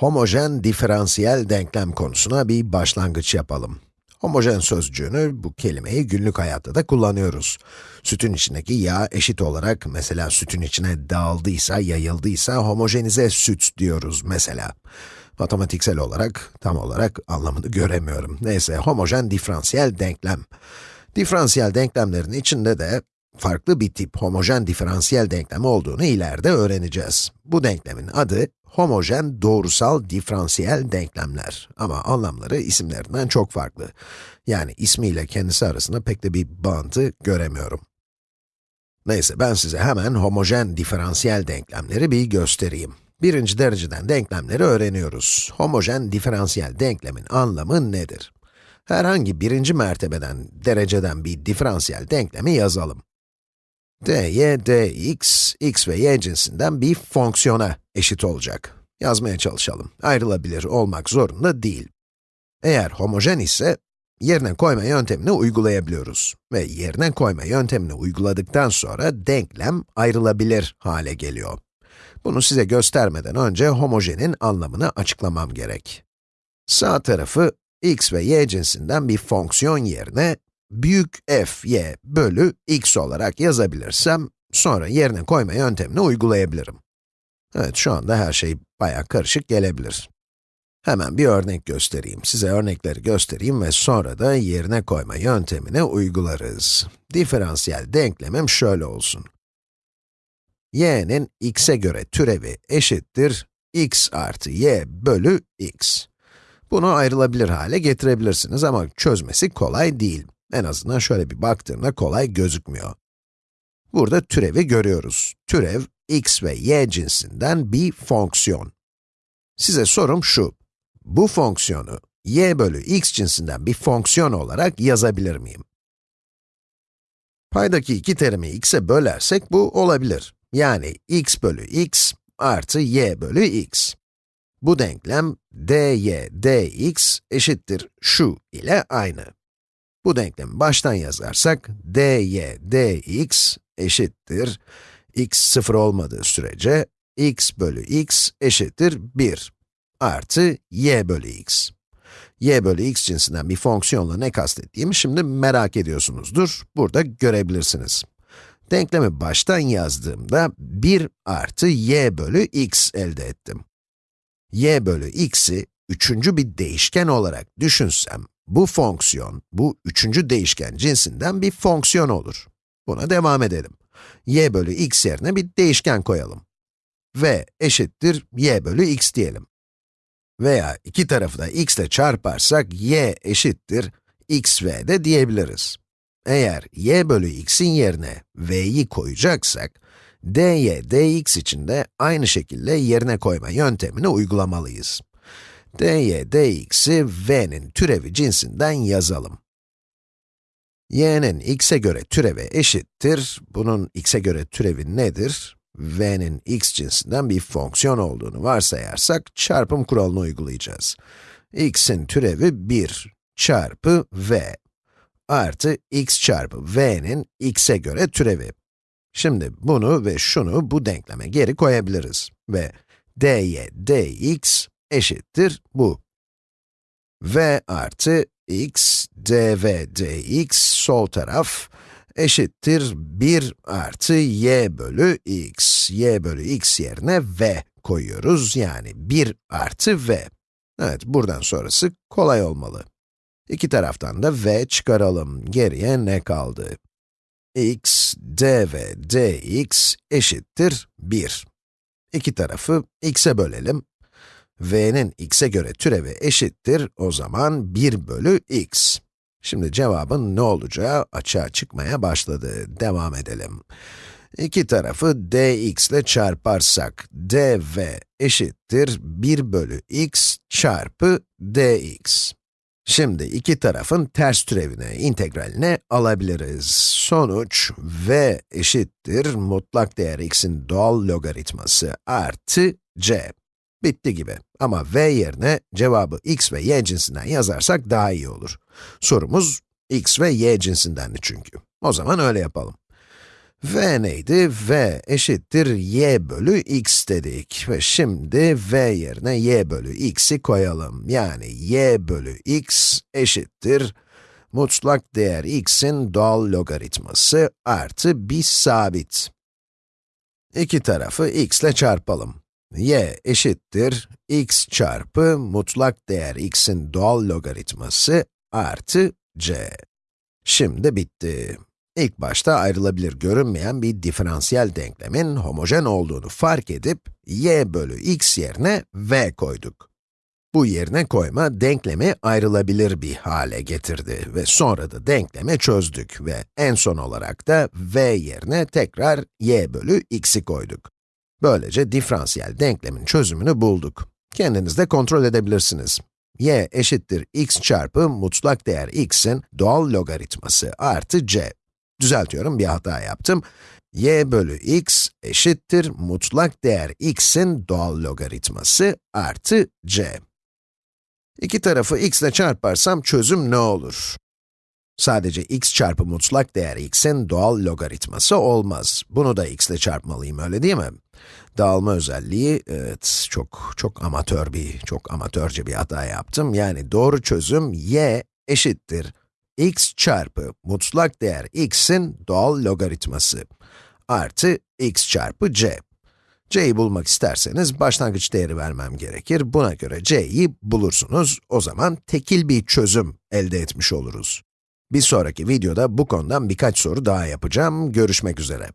Homojen diferansiyel denklem konusuna bir başlangıç yapalım. Homojen sözcüğünü, bu kelimeyi günlük hayatta da kullanıyoruz. Sütün içindeki yağ eşit olarak, mesela sütün içine dağıldıysa, yayıldıysa homojenize süt diyoruz mesela. Matematiksel olarak, tam olarak anlamını göremiyorum. Neyse, homojen diferansiyel denklem. Diferansiyel denklemlerin içinde de farklı bir tip homojen diferansiyel denklem olduğunu ileride öğreneceğiz. Bu denklemin adı homojen doğrusal diferansiyel denklemler. Ama anlamları isimlerinden çok farklı. Yani ismiyle kendisi arasında pek de bir bağıntı göremiyorum. Neyse, ben size hemen homojen diferansiyel denklemleri bir göstereyim. Birinci dereceden denklemleri öğreniyoruz. Homojen diferansiyel denklemin anlamı nedir? Herhangi birinci mertebeden, dereceden bir diferansiyel denklemi yazalım dy dx, x ve y cinsinden bir fonksiyona eşit olacak. Yazmaya çalışalım. Ayrılabilir olmak zorunda değil. Eğer homojen ise, yerine koyma yöntemini uygulayabiliyoruz. Ve yerine koyma yöntemini uyguladıktan sonra denklem ayrılabilir hale geliyor. Bunu size göstermeden önce homojenin anlamını açıklamam gerek. Sağ tarafı x ve y cinsinden bir fonksiyon yerine büyük f y bölü x olarak yazabilirsem, sonra yerine koyma yöntemini uygulayabilirim. Evet, şu anda her şey bayağı karışık gelebilir. Hemen bir örnek göstereyim. Size örnekleri göstereyim ve sonra da yerine koyma yöntemini uygularız. Diferansiyel denklemim şöyle olsun. y'nin x'e göre türevi eşittir x artı y bölü x. Bunu ayrılabilir hale getirebilirsiniz ama çözmesi kolay değil. En azından şöyle bir baktığımda kolay gözükmüyor. Burada türevi görüyoruz. Türev, x ve y cinsinden bir fonksiyon. Size sorum şu, bu fonksiyonu y bölü x cinsinden bir fonksiyon olarak yazabilir miyim? Paydaki iki terimi x'e bölersek bu olabilir. Yani x bölü x artı y bölü x. Bu denklem dy dx eşittir şu ile aynı. Bu denklemi baştan yazarsak, dy dx eşittir, x sıfır olmadığı sürece, x bölü x eşittir 1 artı y bölü x. y bölü x cinsinden bir fonksiyonla ne kastettiğimi şimdi merak ediyorsunuzdur. Burada görebilirsiniz. Denklemi baştan yazdığımda 1 artı y bölü x elde ettim. y bölü x'i üçüncü bir değişken olarak düşünsem, bu fonksiyon, bu üçüncü değişken cinsinden bir fonksiyon olur. Buna devam edelim. y bölü x yerine bir değişken koyalım. v eşittir y bölü x diyelim. Veya iki tarafı da x ile çarparsak y eşittir xv de diyebiliriz. Eğer y bölü x'in yerine v'yi koyacaksak, dy dx için de aynı şekilde yerine koyma yöntemini uygulamalıyız dy dx'i v'nin türevi cinsinden yazalım. y'nin x'e göre türevi eşittir, bunun x'e göre türevi nedir? v'nin x cinsinden bir fonksiyon olduğunu varsayarsak, çarpım kuralını uygulayacağız. x'in türevi 1 çarpı v artı x çarpı v'nin x'e göre türevi. Şimdi bunu ve şunu bu denkleme geri koyabiliriz ve dy dx eşittir bu. v artı x dv dx sol taraf eşittir 1 artı y bölü x. y bölü x yerine v koyuyoruz, yani 1 artı v. Evet, buradan sonrası kolay olmalı. İki taraftan da v çıkaralım. Geriye ne kaldı? x dv dx eşittir 1. İki tarafı x'e bölelim v'nin x'e göre türevi eşittir, o zaman 1 bölü x. Şimdi cevabın ne olacağı açığa çıkmaya başladı. Devam edelim. İki tarafı dx ile çarparsak, dv eşittir 1 bölü x çarpı dx. Şimdi iki tarafın ters türevine, integraline alabiliriz. Sonuç, v eşittir mutlak değer x'in doğal logaritması artı c. Bitti gibi. Ama v yerine cevabı x ve y cinsinden yazarsak daha iyi olur. Sorumuz x ve y cinsindendi çünkü. O zaman öyle yapalım. v neydi? v eşittir y bölü x dedik ve şimdi v yerine y bölü x'i koyalım. Yani y bölü x eşittir mutlak değer x'in doğal logaritması artı bir sabit. İki tarafı x ile çarpalım. Y eşittir x çarpı mutlak değer x'in doğal logaritması artı c. Şimdi bitti. İlk başta ayrılabilir görünmeyen bir diferansiyel denklemin homojen olduğunu fark edip, y bölü x yerine v koyduk. Bu yerine koyma, denklemi ayrılabilir bir hale getirdi ve sonra da denklemi çözdük ve en son olarak da v yerine tekrar y bölü x'i koyduk. Böylece diferansiyel denklemin çözümünü bulduk. Kendiniz de kontrol edebilirsiniz y eşittir x çarpı mutlak değer x'in doğal logaritması artı c. Düzeltiyorum, bir hata yaptım. y bölü x eşittir mutlak değer x'in doğal logaritması artı c. İki tarafı x ile çarparsam çözüm ne olur? Sadece x çarpı mutlak değer x'in doğal logaritması olmaz. Bunu da x ile çarpmalıyım, öyle değil mi? Dağılma özelliği, evet, çok çok amatör bir, çok amatörce bir hata yaptım. Yani doğru çözüm y eşittir x çarpı mutlak değer x'in doğal logaritması artı x çarpı c. c'yi bulmak isterseniz başlangıç değeri vermem gerekir. Buna göre c'yi bulursunuz. O zaman tekil bir çözüm elde etmiş oluruz. Bir sonraki videoda bu konudan birkaç soru daha yapacağım. Görüşmek üzere.